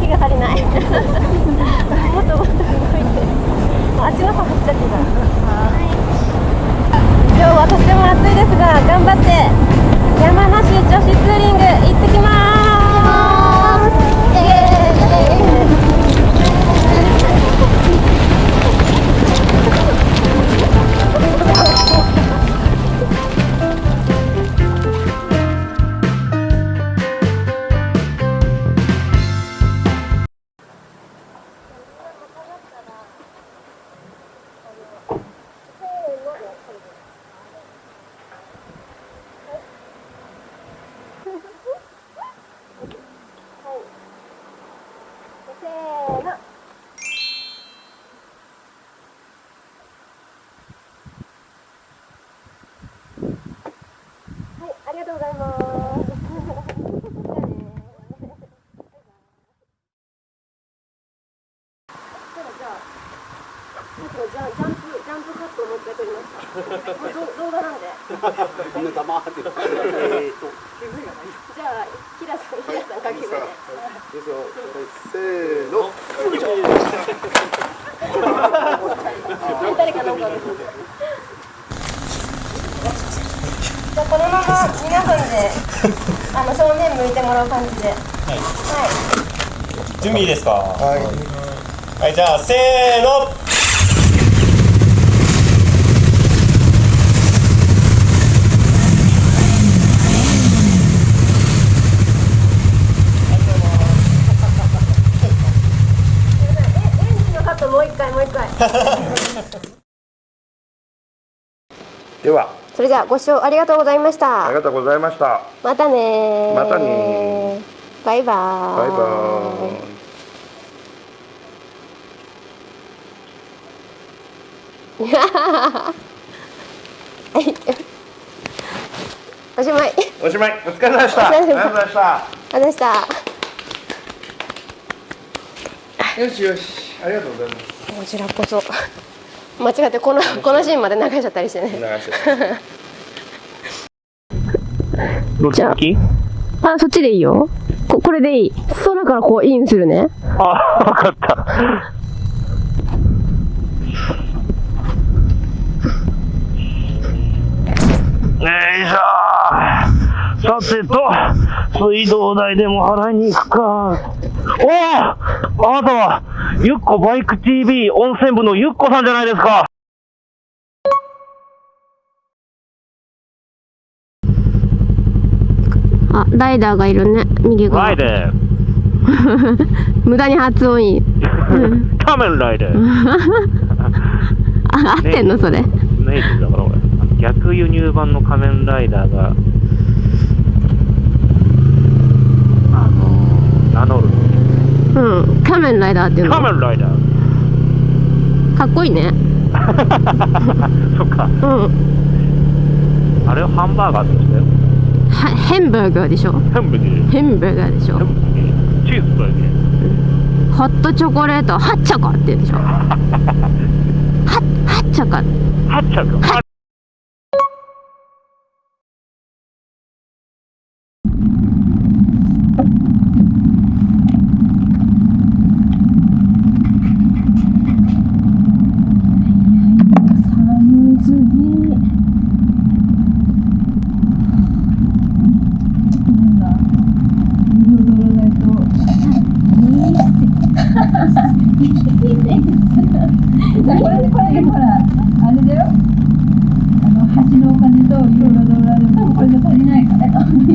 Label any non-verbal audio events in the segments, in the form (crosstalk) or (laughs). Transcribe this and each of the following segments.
気が足りない。もっともっと動いて。あっちの方走っちゃってた、い、今日はとても暑いですが頑張って山梨女子ツーリング行ってきます。ざいます。じゃあ、ジャンプジャンプカットをもう一回撮りました。これ動画なんで。じゃあ、キラさん、キラさん掛け声で。ですよ。せーの。誰かなんですじゃあこのまま皆さんであの正面向いてもらう感じで。はい、準備いいですか？はい。はいじゃあせーの。えエンジンのカットもう一回もう一回。(laughs) では、それじゃあご視聴ありがとうございましたありがとうございました。またねーまたねバイバーバイバーイ。はいおしまいおしまい。お疲れ様でした。お疲れ様でしたありがとうございました。ありがとうございました (laughs) よしよし。ありがとうございます。こちらこそ間違ってこのこのシーンまで流しちゃったりしてね。流して。どっち向きあそっちでいいよ。ここれでいい。空からこうインするね。あわかった。よいしょ。さてと、水道代でも払いに行くか。おおあなたは、ゆっこバイク TV 温泉部のゆっこさんじゃないですか。あライダーがいるね右側ライダー。(laughs) 無駄に発音いい (laughs) 仮面ライダー。(laughs) あ合ってんの？それネイティブだから俺。逆輸入版の仮面ライダーが、あのー、名乗る。うん仮面ライダーっていうの仮面ライダー。かっこいいね (laughs) そっか。うんあれをハンバーガーって言たよ。はヘンバーガーでしょハンバーガー。ヘンバーガーでしょ。チーズバーガー。ホットチョコレートハッチョコって言うでしょは (laughs) ハッハッチャク。ハこれこれほらあれだよあの橋のお金とユーロドラでもこれで足りないからいやほんすい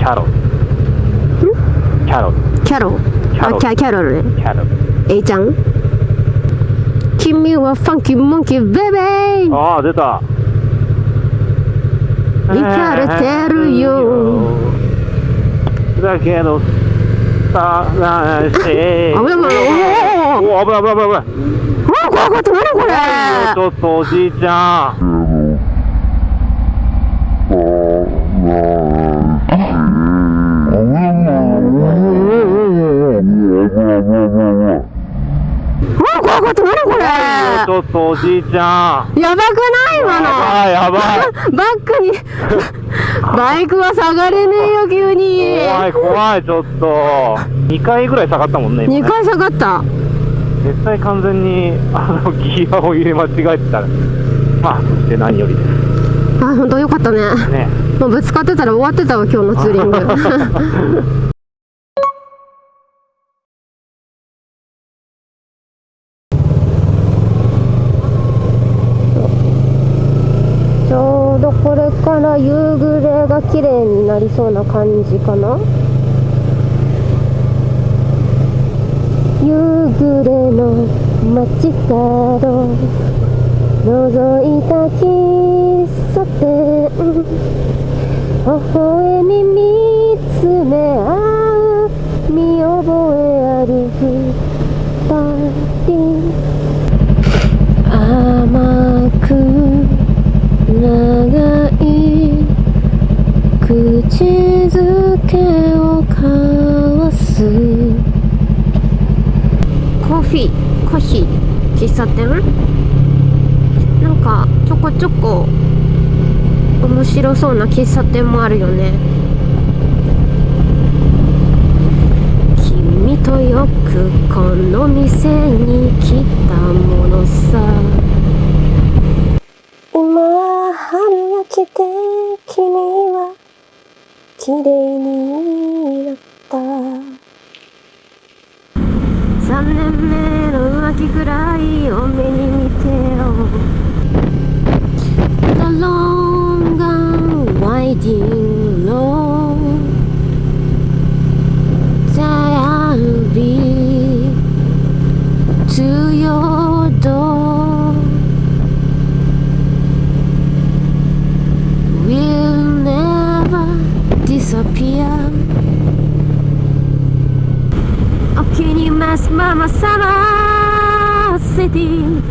君はファンキーモンキーベベーああ、出た。行かれてるよ。だけど、さあして。危ない危ないおおお危ない危ない危ない危ないわ怖かった何これちょっとおじいちゃんわ怖かった何これちょっとおじいちゃんやばくない今の。やばいバックに。バイクは下がれねえよ急に。怖い怖いちょっと。2回ぐらい下がったもんね今2ね回下がった。絶対完全にあのギアを入れ間違えてたらまあそして何よりであ本当よかったね。すねもうぶつかってたら終わってたわ今日のツーリング。(laughs) ちょうどこれから夕暮れが綺麗になりそうな感じかな。夕暮れの街角覗いた喫茶店。微笑み見つめ合う見覚えある二人。甘く長い口づけを交わす。コーヒー。コーヒー。喫茶店？なんかちょこちょこ面白そうな喫茶店もあるよね。君とよくこの店に来たものさ。今春が来て君は綺麗になった。3年目の浮気くらい多めに気に召すままサマーシティ。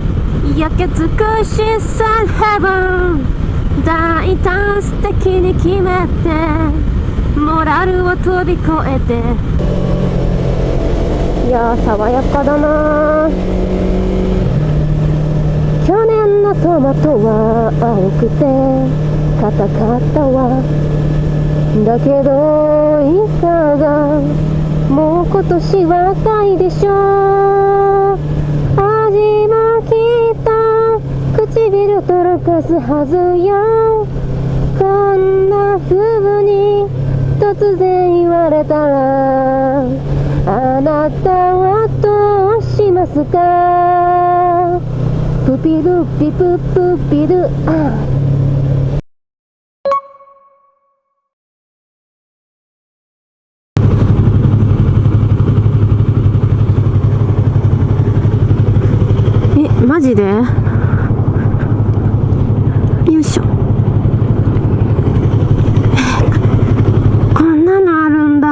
焼け尽くしサンヘブン大胆素敵に決めてモラルを飛び越えて。いや爽やかだな。去年のトマトは青くて硬かったわ。だけどいかが？もう今年は赤いでしょ味もきっと唇とろかすはずよ。こんな風に突然言われたらあなたはどうしますか？プピルピププピル。あえマジで？よいしょ。(laughs) こんなのあるんだ。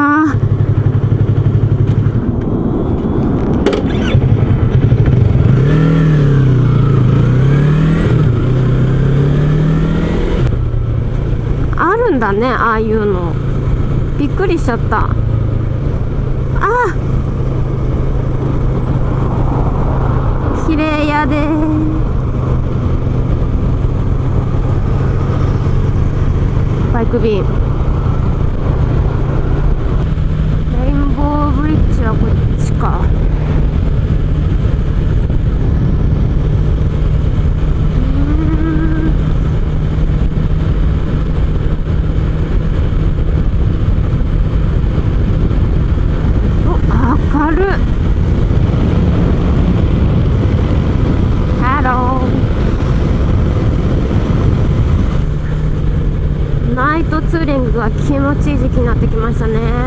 あるんだねああいうの。びっくりしちゃった。あ麗やで。バイク便レインボーブリッジはこっちかうーんお明るいハローナイトツーリングが気持ちいい時期になってきましたね。